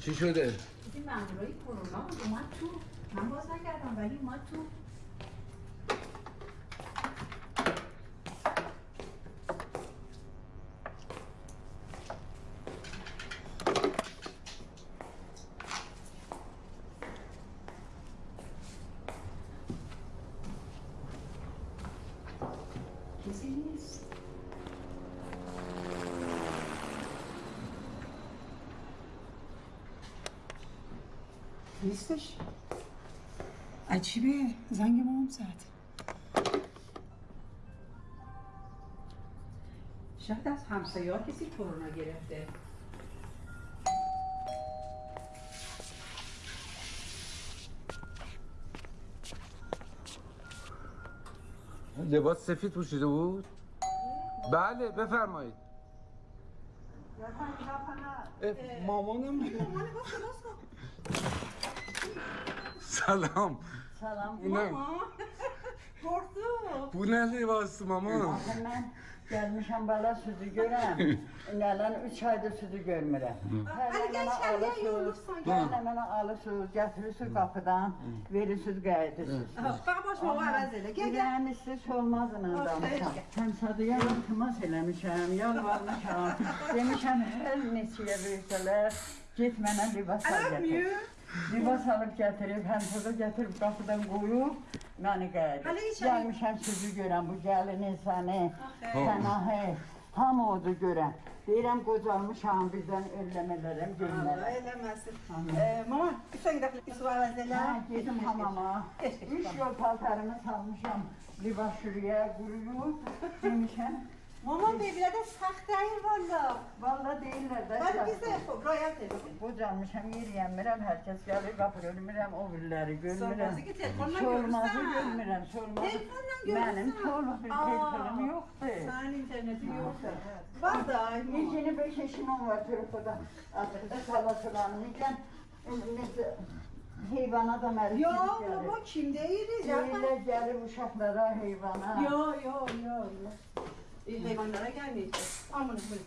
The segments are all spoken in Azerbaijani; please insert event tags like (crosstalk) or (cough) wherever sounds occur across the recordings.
چی شده؟ این مامورای کرونا اومد تو من باز نکردم ولی اومد تو کسی نیست نیستش؟ عجیبه زنگ ما هم زد. شاید از همسایه ها کسی کرونا گرفته. لباس سفید پوشیده بود؟ بله بفرمایید. مامانم Salam. Salam. Bu nə? Qorxdum. (laughs) Bu nəli vasitə mama? Axı mən gəlmişəm bala südü görəm. (laughs) Nələn 3 aydır südü görmürəm. Hələ mənə alırsınız. Hələ mənə alırsınız, gətirirsiniz qapıdan, verirsiniz, qayıdırsınız. Bax başıma əvəz elə. Gəl, gəl. Yəni siz olmazın adamı. Həm Sadıya iltimas eləmişəm, yalvarmışam. (laughs) Demişəm hər neçəyə versələr, get mənə libas al gətir. Libas alıb gətirib, həm toza gətirib qapıdan qoyub, məni qayıdır. Gəlmişəm sizi görəm, bu gəlinin səni, sənahi, hamı odur görəm. Deyirəm qocalmışam, birdən ölləmələrəm, Allah görmərəm. eləməsin. Mama, sen de su əvəz elə. Hə, gedim hamama. Üç yol paltarımı salmışam, libas şuraya quruyub, demişəm. Mama bebilə də saxt deyil valla. Valla deyirlər də. Bəli biz də royal edelim. Qocalmışam, yeriyəmirəm, hər kəs gəlir, qapı görmürəm, o biriləri görmürəm. Sormazı ki, telefonla Sormazı görürsən. görmürəm, sormazı. Telefonla görürsən. Mənim sormaz bir telefonum yoxdur. Sənin internetin yoxsa. Var da. Necəni 5 yaşım var telefonda. Artıq salasılanmayacağım. Necə heyvana da mənim Yo, mama kim deyiriz? Deyirlər gəlib uşaqlara, heyvana. Yo, yo, yo, E, hayvanlara gelmeyecek. Al bunu buyurun.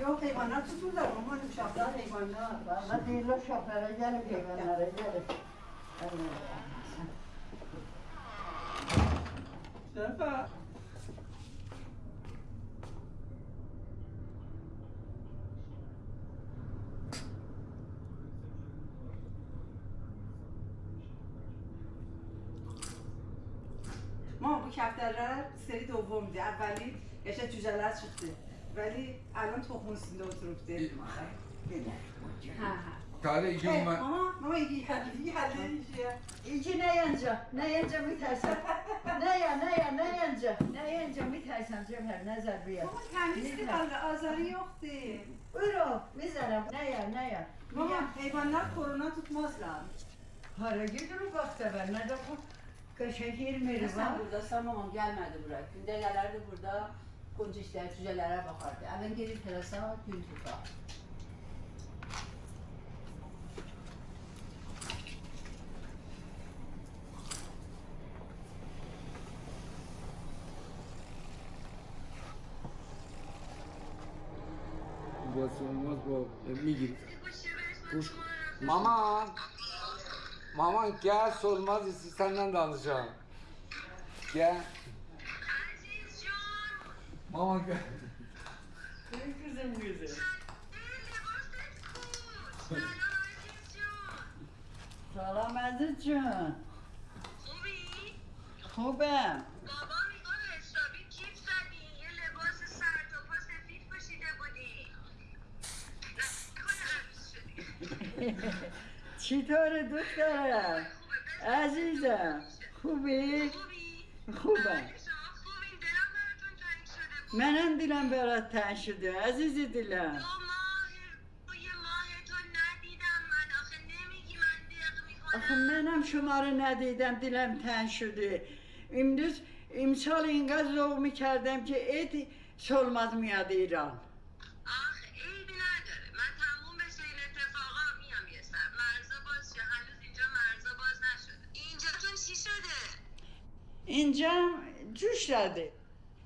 Yok hayvanlar tutulurlar. Aman uşaklar hayvanlar. Valla değil uşaklara gelin hayvanlara gelin. Şerfa. حداقل سری دوم میده. اولی تو جلس شده ولی الان تو تخمون سینده بله. ها کاره اینجا اومد. ماما ماما یکی حدیدی حدیدیشه اینجا نه اینجا نه اینجا میترسم. نه یا نه یا نه اینجا نه اینجا میترسم جبهر نظر بیاد؟ ماما تمیز که قلب آزاری اختی رو می‌ذارم. نه یا نه یا. ماما حیوانات کرونا توت مازلم هرگی آره، درو باخته بر ندخون Kaşehir merhaba. Ben burada sanmamam gelmedi buraya. Günde gelirdi burada konca işler, cücelere bakardı. Hemen gelir terasa gün tutar. Bu olmaz bu. Mama. Mama gel sormaz isti senden danışacağım. Gel. Mama gel. Kızım güzel. Salam əzizcim. خوبی؟ Xubəm. بابا می‌گفت حسابی کیف زدی یه لباس سر تا پا سفید پوشیده بودی نکنه عروس شدی چطوره دخترم؟ خوبه عزیزم. خوبی؟ خوبی؟ خوبم. بله، شما خوبین دلم براتون تنگ شده بود منم دیلم برات تنگ شده عزیزی دیلم دو ماه روی ماه تو ندیدم من آخه نمیگی من دق آخه میکنم منم شما رو ندیدم دیلم تنگ شده امروز امسال اینقدر ذوق میکردم که عید سلمز میاد ایران اینجا جوش داده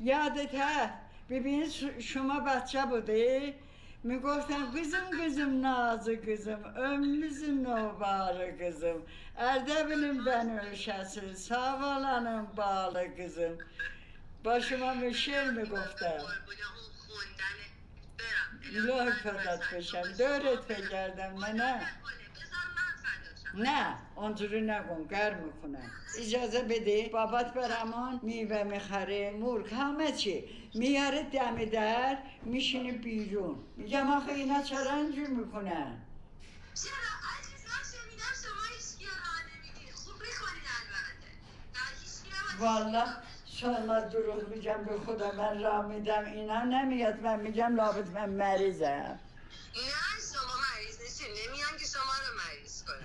یادت هست ببین شما بچه بوده می‌گفتم قزم قزم ناز قزم امزم نوبار گزم اردبیلیم بنوشسه ساوالانم بال قزم با شما می شعر می‌گفتم لای فدات بشم دورت بگردم نه نه نه اونجوری نکن گرم می‌کنم اجازه بده بابات برمان میوه می‌خره مرغ همه چی. میاره دم در میشینه بیرون. میگم آخه اینا چرا؟ اینجور می‌کنن چرا شما هیچکی راه خوب البته. والا شما دروغ میگم به خدا من راه میدم. اینا نمیاد. من میگم لابد من مریضم نه شما مریض نشین نمیان که شما رو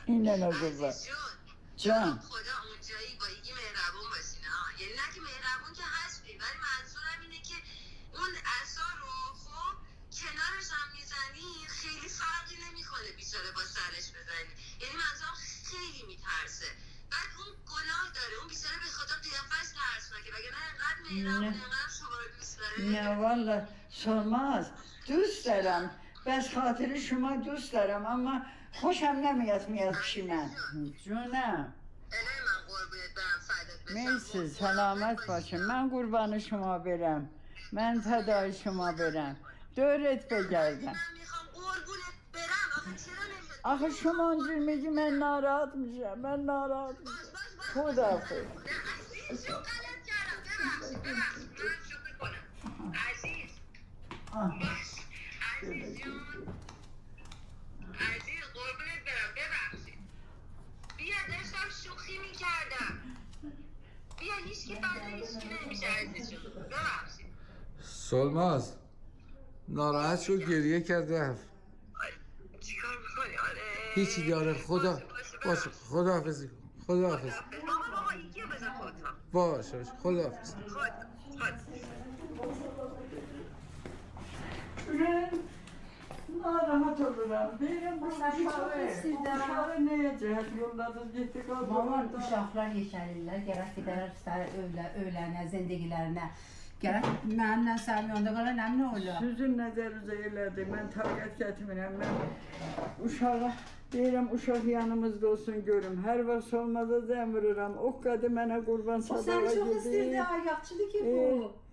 با عزیز جون. جان. خدا اونجایی با یکی مهربون باشین ها یعنی نه که مهربون که هستی ولی منظورم اینه که اون اثر رو خب کنارش هم می‌زنی خیلی فرقی نمی‌کنه بیچاره با سرش بزنی. یعنی منظورم خیلی میترسه. بعد اون گناه داره اون بیچاره به خدا قیافش ترسناکه. وگرنه انقدر مهربون نه. انقدر شما رو دوست داره؟ نه والا سرماز دوست دارم. بس خاطر شما دوست دارم اما خوشم نمیاد میاد من. جونم. مرسی سلامت باشه. من قربان شما برم. من فدای شما برم. دورت بگردم. آخه شما اونجور میگی من ناراحت میشم من ناراحت میشم. خداحافظ. نه سلماز ناراحت شد گریه کرد رفت چیکار می‌کنی آره هیچی داره خدا باشه خدا حافظ خدا حافظ باش باش خدا حافظ Vallahi rahat oluram. Deyirəm bu Uşağı sizdən uşağı nəyə cəhət yolladınız, getdik o Vallahi uşaqlar yekəlirlər, gərək gedərlər istər övlə, öylənə, zindigilərinə. Gərək mənimlə sənin yolda qala nəmin oğlu. Sizin nəzərinizə elədi. Mən təbiət gətirmirəm. Mən uşağa Deyirəm, uşaq yanımızda olsun görüm. Hər vaxt olmada da əmr edirəm. O qədər mənə qurban sadağa gedir. O sən çox istəyirdi, ayaqçıdır ki bu. E,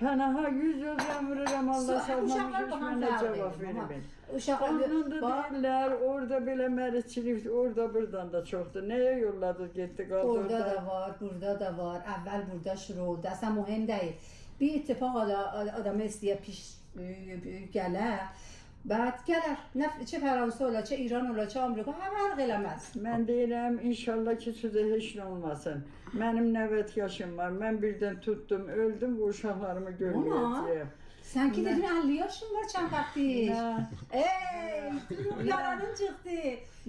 Pənaha yüz göz zəm vururam. Allah Uşaqlar salmamış bana mənə fərq cavab verir, mama. vermir. Uşaqlar Onun da bax, deyirlər, orada belə məricilik, orada buradan da çoxdur. Nəyə yolladınız, getdi qaldı orada orada? da var, burada da var. Əvvəl burada şuru oldu. Əslən mühim deyil. Bir ittifaq ada- adamı istəyə piş e, gələ. Bəd gələr. Nə çə Fransa ola, çə İran ola, çə Amerika, hər fərq eləməz. Mən deyirəm, inşallah ki, sizə heç nə olmasın. Mənim nəvət yaşım var. Mən birdən tutdum, öldüm, bu uşaqlarımı görməyəcəyəm. Sən ki dedin 50 yaşın var vaxtdır. Nə? Ey, yaranın çıxdı.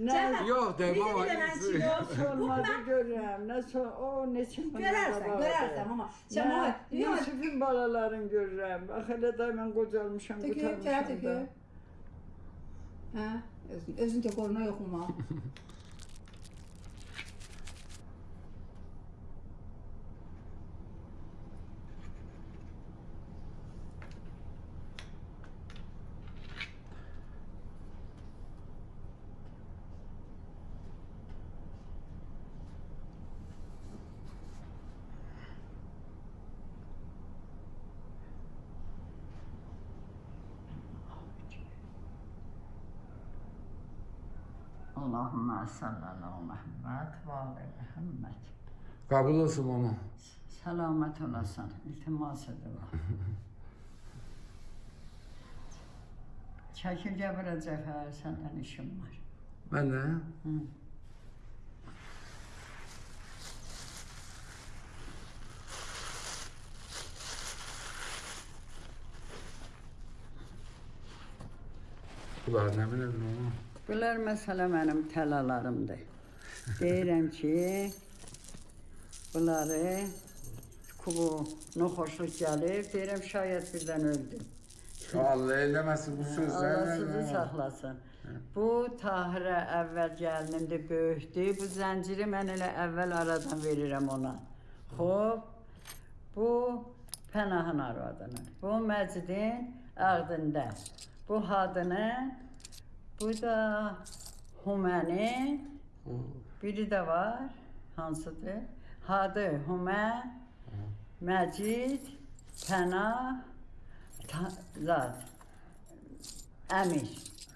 Nə? Cəhət, Yox de bir baba. dilənçi yox. Olmadı görürəm. Nə so o neçə gün Görərsən, qabaqdır. görərsən amma. Sən Nə? o, yox, Yusufun balalarını də mən qocalmışam, tökü, tərə qutarmışam tökü. da. Hə, özün, özün də qoruna yoxuma. Allahümme salli ala Muhammed ve ala Muhammed. Kabul olsun mama. Selamet olasın. İltimas edirəm. (laughs) Çəkil gəbirə Cəfər, səndən işim var. Ben de. Hı. Ulan ne bileyim mama. Bunlar məsələ mənim təlalarımdır. Deyirəm ki, bunları kubu noxoşluq gəlir, deyirəm şayət birdən öldüm. Allah eylemesin bu sözler. Allah sizi saxlasın. Bu Tahirə əvvəl gəlinimdir, böyükdür. Bu zənciri mən elə əvvəl aradan verirəm ona. Xoş. Bu Pənahın arvadının. Bu Məcidin Ağdında. Bu Hadının, bu da Humənin, biri də var. Hansıdır? Hadı, Humə, Məcid, Pənah, Ta- Zat, Əmir.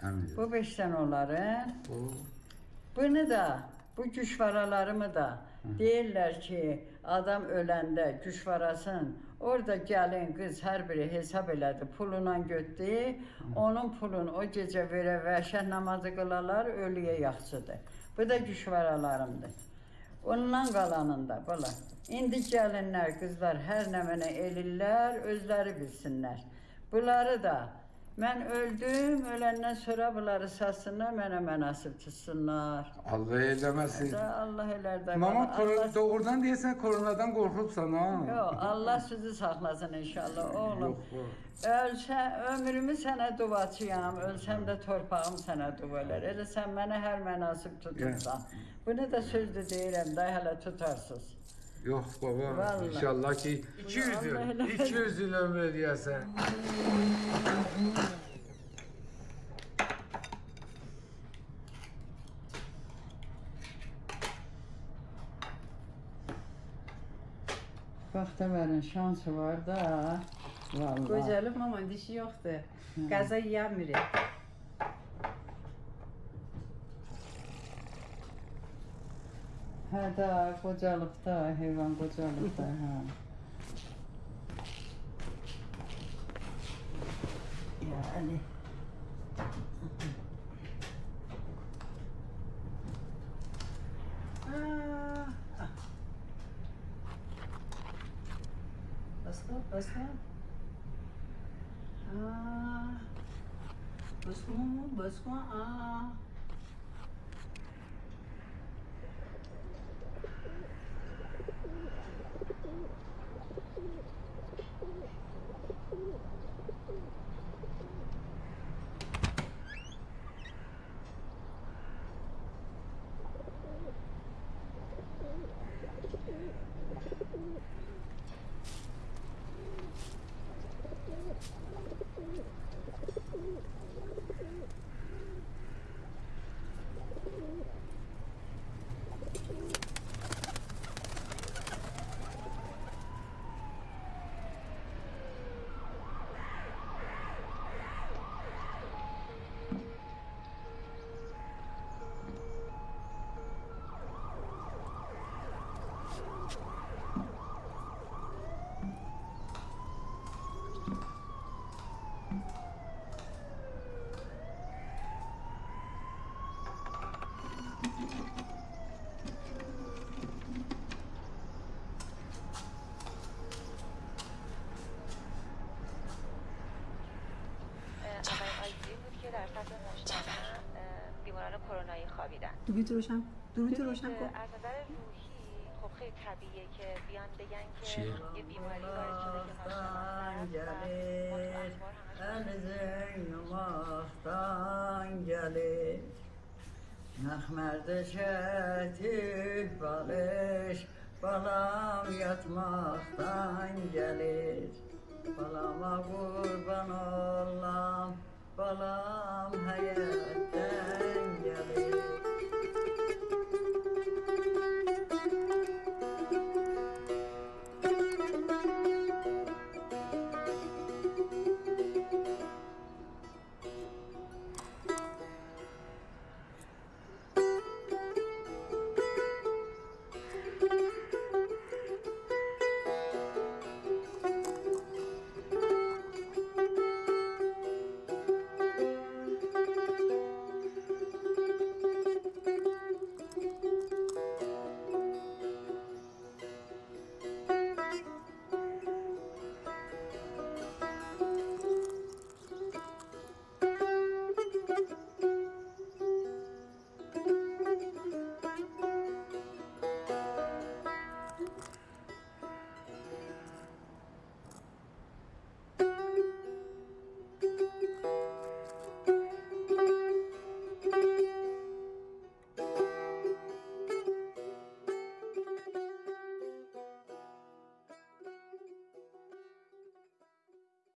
Əmir. Bu beş dənə onların. Bu. Bunu da, bu güşvaralarımı da deyirlər ki, adam öləndə güşvarasın, orada gəlin qız hər biri hesab elədi, puluna götdü, onun pulunu o gecə verə vəhşət namazı qılarlar, ölüyə yaxşıdır. Bu da güşvaralarımdır. Ondan qalanında bala. İndi gəlinlər, qızlar hər nə mənə elirlər, özləri bilsinlər. Bunları da mən öldüm, öləndən sonra bunları satsınlar, mənə münasib tutsunlar. Allah eylemesin. Allah elər də. Mama Allah, doğrudan diyesen koronadan korkupsan ha. Yox, Allah sizi saxlasın inşallah oğlum. Yok, yok. Ölsə, ömrümü sənə duaçıyam, ölsəm də torpağım sənə dua elər. Elə sən mənə hər mənasib tutursan. Bunu da sözlü deyirəm də hələ tutarsınız. Yok baba. Vallahi. İnşallah ki 200 Allah yıl, helal 200 yıl ömür diyesen. Bəxtəvərin şansı var da. Vallahi. Qocalı mama dişi yoxdur. Qəza yemir. Hayda kocalıb da, heyvan kocalıb da, hə. Yəni. Basta, basta. Basta, basta, aaa. خوابیدن. درود روشن درود روشن کن. از نظر روحی خب خیلی طبیعیه که بیان بگن که چیه؟ یه بیماری وارد شده که ناشناخته است و ما تو